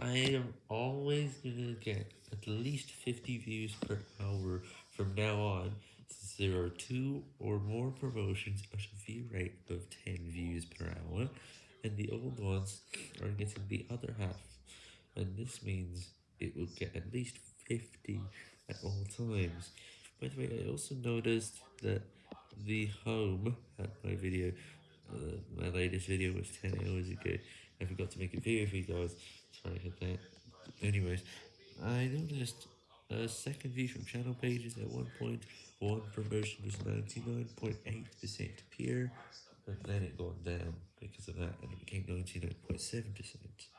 I am always gonna get at least 50 views per hour from now on, since there are two or more promotions at a view rate of 10 views per hour, and the old ones are getting the other half, and this means it will get at least 50 at all times. By the way, I also noticed that the home at my video, uh, my latest video was 10 hours ago, I forgot to make a video for you guys, sorry about that. Anyways, I noticed a second view from channel pages at one point, one promotion was 99.8% pure, but then it got down because of that, and it became 99.7%.